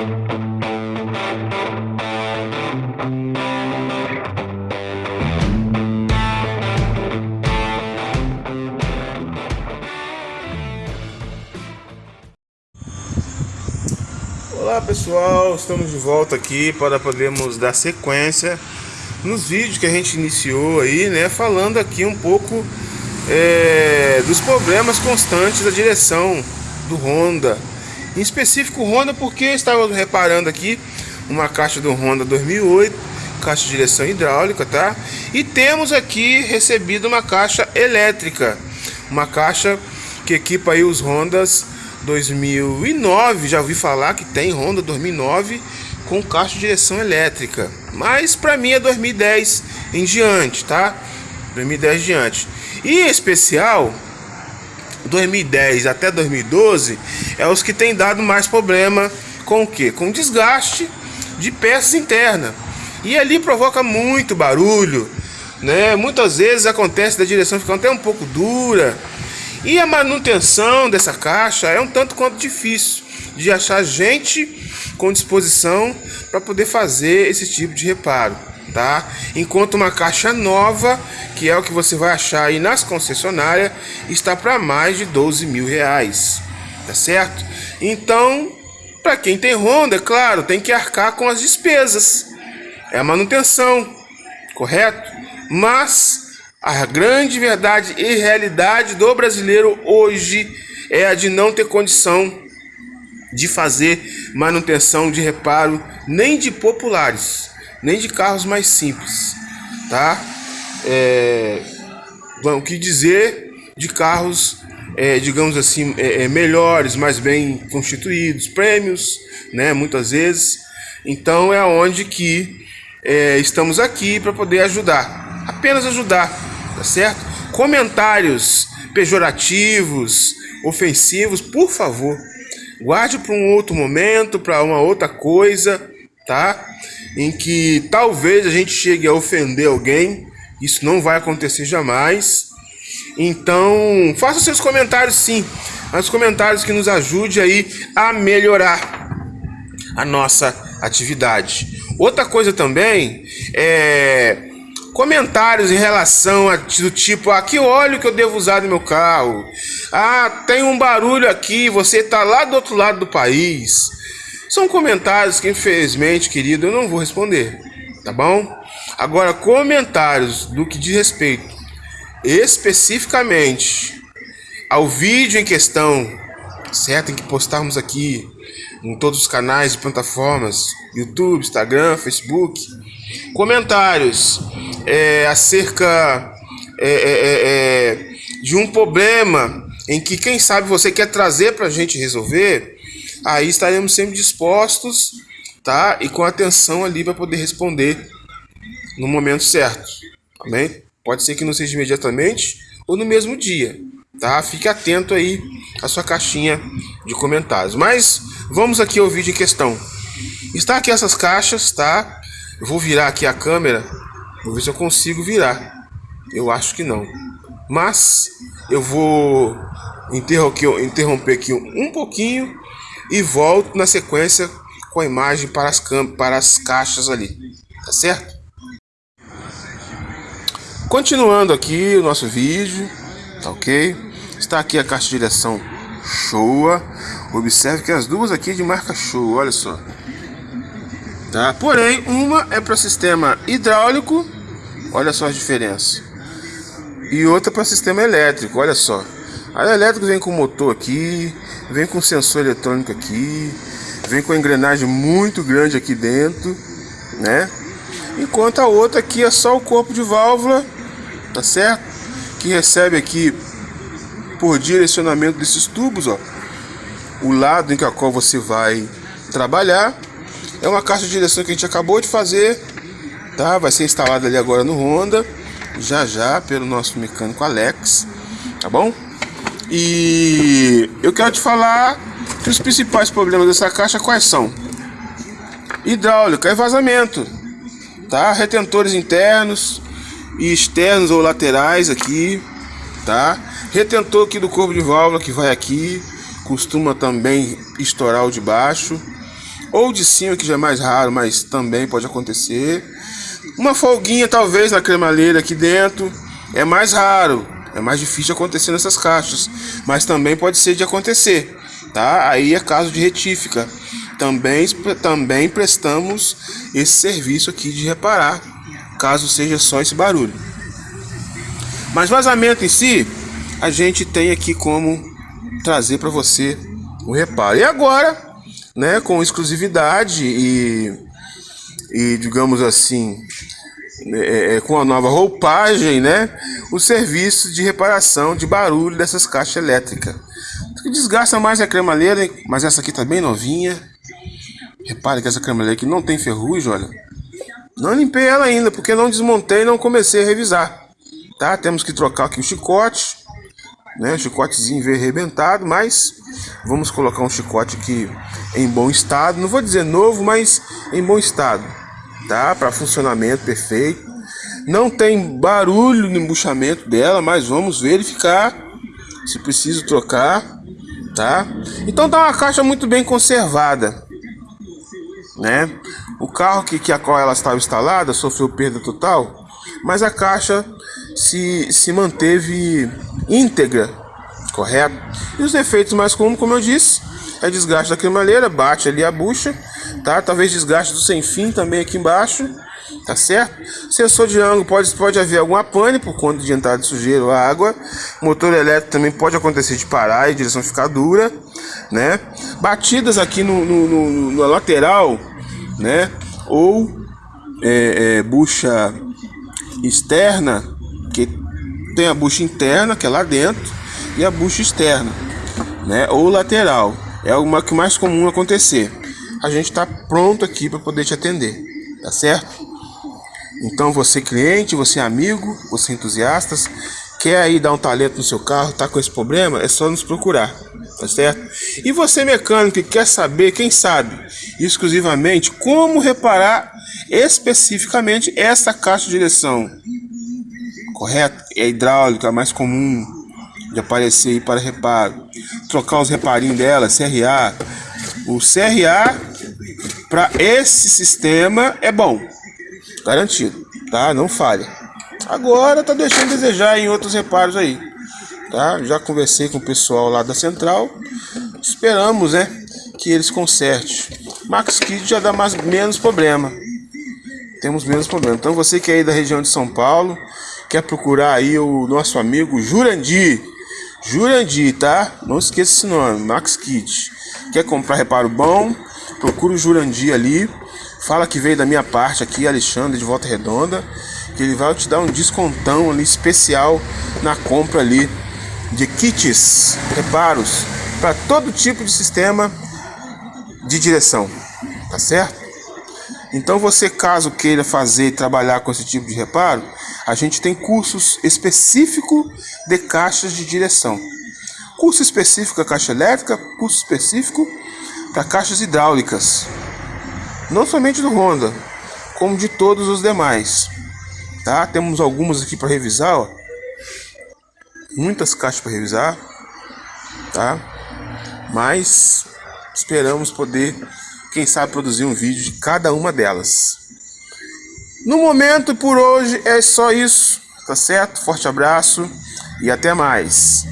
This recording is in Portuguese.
Olá pessoal, estamos de volta aqui para podermos dar sequência nos vídeos que a gente iniciou aí, né? Falando aqui um pouco é, dos problemas constantes da direção do Honda. Em específico Honda porque estava reparando aqui uma caixa do Honda 2008, caixa de direção hidráulica, tá? E temos aqui recebido uma caixa elétrica, uma caixa que equipa aí os Hondas 2009, já ouvi falar que tem Honda 2009 com caixa de direção elétrica, mas para mim é 2010 em diante, tá? 2010 em diante. E em especial 2010 até 2012 é os que tem dado mais problema com o que? Com desgaste de peças internas. E ali provoca muito barulho, né? Muitas vezes acontece da direção ficar até um pouco dura e a manutenção dessa caixa é um tanto quanto difícil de achar gente com disposição para poder fazer esse tipo de reparo, tá? Enquanto uma caixa nova, que é o que você vai achar aí nas concessionárias, está para mais de 12 mil reais, tá certo? Então, para quem tem Honda, é claro, tem que arcar com as despesas, é a manutenção, correto? Mas a grande verdade e realidade do brasileiro hoje é a de não ter condição de fazer manutenção de reparo nem de populares, nem de carros mais simples, tá? É, o que dizer de carros, é, digamos assim, é, é, melhores, mais bem constituídos, prêmios, né? Muitas vezes. Então é onde que é, estamos aqui para poder ajudar, apenas ajudar tá certo? Comentários pejorativos, ofensivos, por favor, guarde para um outro momento, para uma outra coisa, tá? Em que talvez a gente chegue a ofender alguém, isso não vai acontecer jamais. Então, faça seus comentários sim, mas comentários que nos ajude aí a melhorar a nossa atividade. Outra coisa também é comentários em relação a do tipo, ah, que óleo que eu devo usar no meu carro? Ah, tem um barulho aqui, você está lá do outro lado do país. São comentários que infelizmente, querido, eu não vou responder, tá bom? Agora, comentários do que diz respeito especificamente ao vídeo em questão, certo? Tem que postarmos aqui em todos os canais e plataformas, YouTube, Instagram, Facebook. Comentários é, acerca é é, é, é, de um problema em que, quem sabe, você quer trazer para a gente resolver, aí estaremos sempre dispostos tá? e com atenção ali para poder responder no momento certo. Amém? Pode ser que não seja imediatamente ou no mesmo dia. Tá? Fique atento aí à sua caixinha de comentários. Mas vamos aqui ao vídeo em questão. Está aqui essas caixas, tá? Eu vou virar aqui a câmera Vou ver se eu consigo virar. Eu acho que não. Mas eu vou interromper aqui um pouquinho e volto na sequência com a imagem para as, para as caixas ali. Tá certo? Continuando aqui o nosso vídeo, tá ok? Está aqui a caixa de direção Showa. Observe que as duas aqui de marca Showa, olha só. Tá? Porém, uma é para sistema hidráulico, olha só a diferença. E outra para sistema elétrico, olha só. A elétrico vem com motor aqui, vem com sensor eletrônico aqui, vem com engrenagem muito grande aqui dentro, né? Enquanto a outra aqui é só o corpo de válvula, tá certo? Que recebe aqui por direcionamento desses tubos, ó, o lado em que a qual você vai trabalhar é uma caixa de direção que a gente acabou de fazer, tá? Vai ser instalada ali agora no Honda, já já pelo nosso mecânico Alex, tá bom? E eu quero te falar que os principais problemas dessa caixa quais são? Hidráulica e vazamento, tá? Retentores internos e externos ou laterais aqui, tá? Retentor aqui do corpo de válvula que vai aqui, costuma também estourar o de baixo ou de cima, que já é mais raro, mas também pode acontecer. Uma folguinha talvez na cremalheira aqui dentro, é mais raro, é mais difícil acontecer nessas caixas, mas também pode ser de acontecer, tá? Aí é caso de retífica. Também, também prestamos esse serviço aqui de reparar, caso seja só esse barulho. Mas vazamento em si, a gente tem aqui como trazer para você o reparo. E agora, né, com exclusividade e, e digamos assim, é, é, com a nova roupagem, né, o serviço de reparação de barulho dessas caixas elétricas. Que desgasta mais a cremalheira, mas essa aqui tá bem novinha. Repare que essa cremalheira aqui não tem ferrugem, olha. Não limpei ela ainda, porque não desmontei e não comecei a revisar. Tá? Temos que trocar aqui o chicote, né? Chicotezinho veio arrebentado, mas vamos colocar um chicote aqui em bom estado. Não vou dizer novo, mas em bom estado, tá? Para funcionamento perfeito. Não tem barulho no embuchamento dela, mas vamos verificar se preciso trocar, tá? Então tá uma caixa muito bem conservada, né? O carro que, que a qual ela estava instalada sofreu perda total, mas a caixa se, se manteve íntegra, correto? E os defeitos mais comuns, como eu disse, é desgaste da cremalheira, bate ali a bucha, tá? Talvez desgaste do sem fim também aqui embaixo, tá certo? Sensor de ângulo pode, pode haver alguma pane por conta de entrada de sujeira ou água. Motor elétrico também pode acontecer de parar e direção ficar dura, né? Batidas aqui no, no, no, no lateral, né? Ou é, é, bucha externa, que tem a bucha interna, que é lá dentro, e a bucha externa, né? Ou lateral. É o que mais comum acontecer. A gente está pronto aqui para poder te atender, tá certo? Então você cliente, você amigo, você entusiastas, quer aí dar um talento no seu carro, tá com esse problema, é só nos procurar, tá certo? E você mecânico que quer saber, quem sabe, exclusivamente como reparar especificamente essa caixa de direção correto? É hidráulica, é mais comum de aparecer aí para reparo. Trocar os reparinhos dela, CRA. O CRA para esse sistema é bom, garantido, tá? Não falha. Agora tá deixando a desejar em outros reparos aí, tá? Já conversei com o pessoal lá da central, esperamos, né, que eles consertem. Max Kid já dá mais menos problema. Temos menos problema. Então você que é aí da região de São Paulo, quer procurar aí o nosso amigo Jurandir. Jurandir, tá? Não esqueça esse nome, Max Kit. Quer comprar reparo bom? Procura o Jurandir ali. Fala que veio da minha parte aqui, Alexandre de Volta Redonda, que ele vai te dar um descontão ali especial na compra ali de kits, reparos para todo tipo de sistema de direção, tá certo? Então você caso queira fazer e trabalhar com esse tipo de reparo, a gente tem cursos específicos de caixas de direção. Curso específico para caixa elétrica, curso específico para caixas hidráulicas. Não somente do Honda, como de todos os demais. Tá? Temos algumas aqui para revisar, ó. Muitas caixas para revisar, tá? Mas esperamos poder quem sabe produzir um vídeo de cada uma delas. No momento, por hoje, é só isso, tá certo? Forte abraço e até mais.